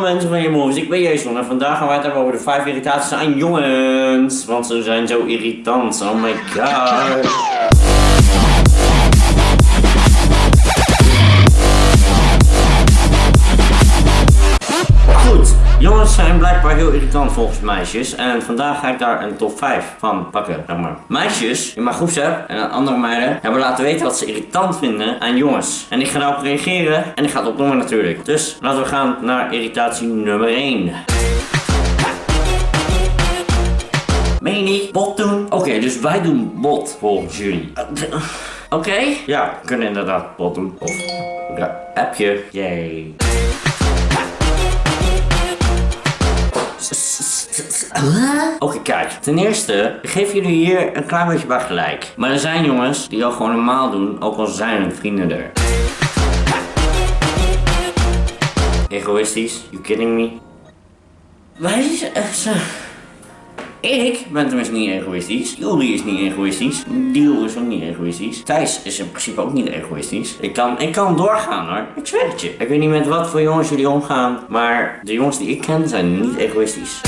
Mensen van je moves, ik ben Jason en vandaag gaan wij het hebben over de 5 irritaties aan jongens. Want ze zijn zo irritant, oh my god. Jongens zijn blijkbaar heel irritant volgens meisjes. En vandaag ga ik daar een top 5 van pakken, maar. Meisjes in mijn groepsapp en andere meiden hebben laten weten wat ze irritant vinden aan jongens. En ik ga daarop reageren en ik ga het opnoemen natuurlijk. Dus laten we gaan naar irritatie nummer 1. Meen? Bot doen? Oké, dus wij doen bot volgens jullie. Oké? Ja, we kunnen inderdaad bot doen. Of appje. Yay. Oké, kijk. Ten eerste, geef jullie hier een klein beetje bij gelijk. Maar er zijn jongens die al gewoon normaal doen, ook al zijn hun vrienden er. Egoïstisch? You kidding me? Wij zijn... Ik ben tenminste niet egoïstisch. Juri is niet egoïstisch. Diel is ook niet egoïstisch. Thijs is in principe ook niet egoïstisch. Ik kan, ik kan doorgaan hoor. Ik zweer het je. Ik weet niet met wat voor jongens jullie omgaan. Maar de jongens die ik ken zijn niet egoïstisch.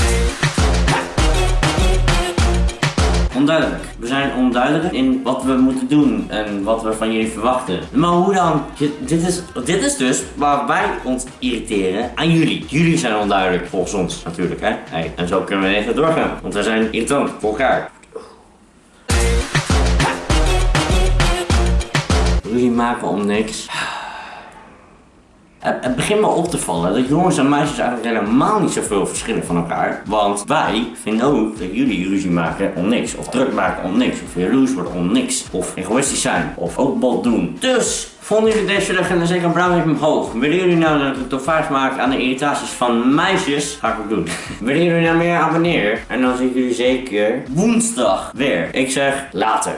We zijn onduidelijk in wat we moeten doen en wat we van jullie verwachten. Maar hoe dan? Dit, is, dit is dus waar wij ons irriteren aan jullie. Jullie zijn onduidelijk, volgens ons natuurlijk. Hè? En zo kunnen we even doorgaan. Want wij zijn irritant voor elkaar. Ruzie maken om niks. Het, het begint me op te vallen dat jongens en meisjes eigenlijk helemaal niet zoveel verschillen van elkaar. Want wij vinden ook dat jullie ruzie maken om niks. Of druk maken om niks. Of jaloers worden om niks. Of egoïstisch zijn. Of ook bot doen. Dus, vonden jullie deze dag en zeker een blauw omhoog. Willen jullie nou dat ik top 5 maak aan de irritaties van meisjes? Ga ik ook doen. Willen jullie nou meer abonneren? En dan zie ik jullie zeker woensdag weer. Ik zeg later.